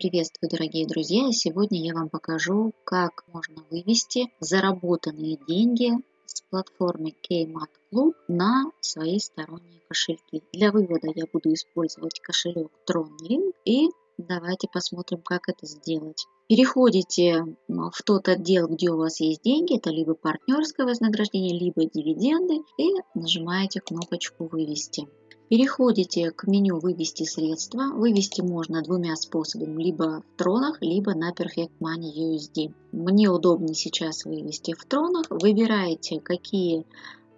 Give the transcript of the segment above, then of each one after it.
Приветствую, дорогие друзья! Сегодня я вам покажу, как можно вывести заработанные деньги с платформы Kmat Club на свои сторонние кошельки. Для вывода я буду использовать кошелек TronLink и давайте посмотрим, как это сделать. Переходите в тот отдел, где у вас есть деньги, это либо партнерское вознаграждение, либо дивиденды и нажимаете кнопочку «Вывести». Переходите к меню «Вывести средства». Вывести можно двумя способами, либо в тронах, либо на Perfect Money USD. Мне удобнее сейчас вывести в тронах. Выбираете, какие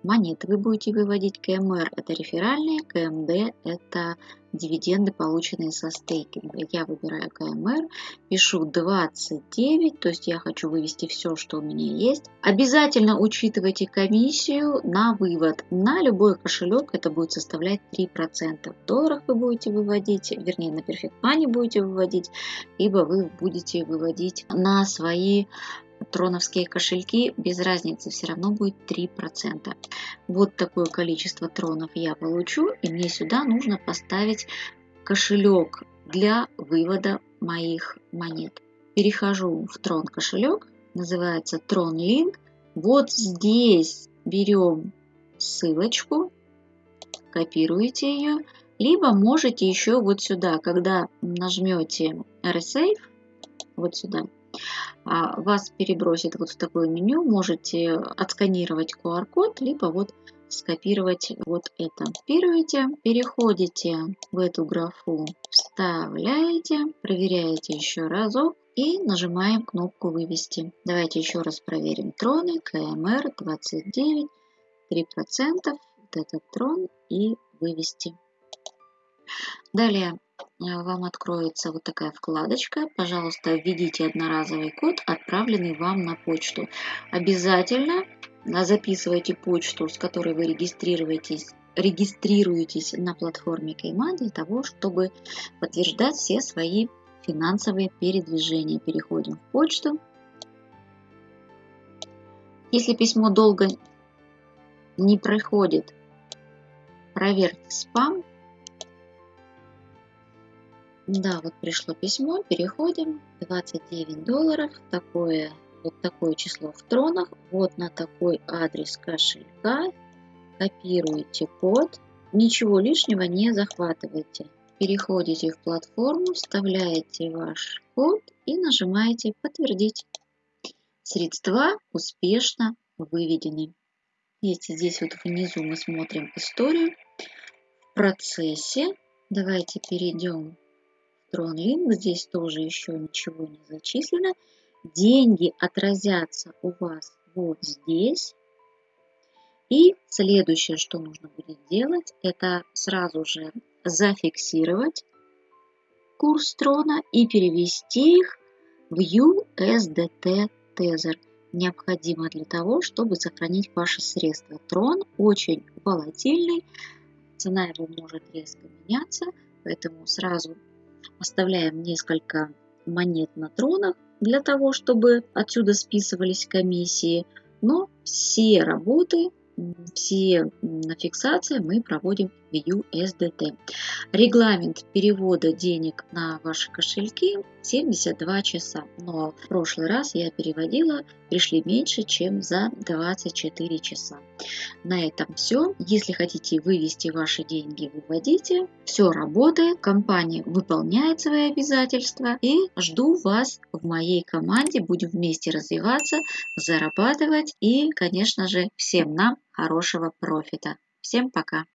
монеты вы будете выводить. КМР – это реферальные, КМД – это дивиденды, полученные со стейкинга. Я выбираю КМР, пишу 29, то есть я хочу вывести все, что у меня есть. Обязательно учитывайте комиссию на вывод. На любой кошелек это будет составлять 3%. В долларах вы будете выводить, вернее на Perfect Money будете выводить, либо вы будете выводить на свои троновские кошельки, без разницы, все равно будет 3%. Вот такое количество тронов я получу, и мне сюда нужно поставить кошелек для вывода моих монет. Перехожу в трон кошелек, называется Tron Link. Вот здесь берем ссылочку, копируете ее, либо можете еще вот сюда, когда нажмете RSave, вот сюда, вас перебросит вот в такое меню. Можете отсканировать QR-код, либо вот скопировать вот это. Копируете, переходите в эту графу, вставляете, проверяете еще разок и нажимаем кнопку «Вывести». Давайте еще раз проверим троны. КМР 29, 3%, вот этот трон и «Вывести». Далее вам откроется вот такая вкладочка. Пожалуйста, введите одноразовый код, отправленный вам на почту. Обязательно э, записывайте почту, с которой вы регистрируетесь регистрируетесь на платформе Кейма для того, чтобы подтверждать все свои финансовые передвижения. Переходим в почту. Если письмо долго не проходит, проверьте спам да, вот пришло письмо, переходим, 29 долларов, такое, вот такое число в тронах, вот на такой адрес кошелька, копируете код, ничего лишнего не захватывайте. Переходите в платформу, вставляете ваш код и нажимаете «Подтвердить». Средства успешно выведены. Если здесь вот внизу мы смотрим историю, в процессе давайте перейдем TronLink, здесь тоже еще ничего не зачислено. Деньги отразятся у вас вот здесь. И следующее, что нужно будет делать, это сразу же зафиксировать курс трона и перевести их в USDT Tether. Необходимо для того, чтобы сохранить ваши средства. Трон очень волатильный, цена его может резко меняться, поэтому сразу Оставляем несколько монет на тронах для того, чтобы отсюда списывались комиссии. Но все работы все фиксации мы проводим в USDT. Регламент перевода денег на ваши кошельки 72 часа. Но в прошлый раз я переводила, пришли меньше, чем за 24 часа. На этом все. Если хотите вывести ваши деньги, выводите. Все работает, компания выполняет свои обязательства и жду вас в моей команде. Будем вместе развиваться, зарабатывать и, конечно же, всем нам хорошего профита. Всем пока!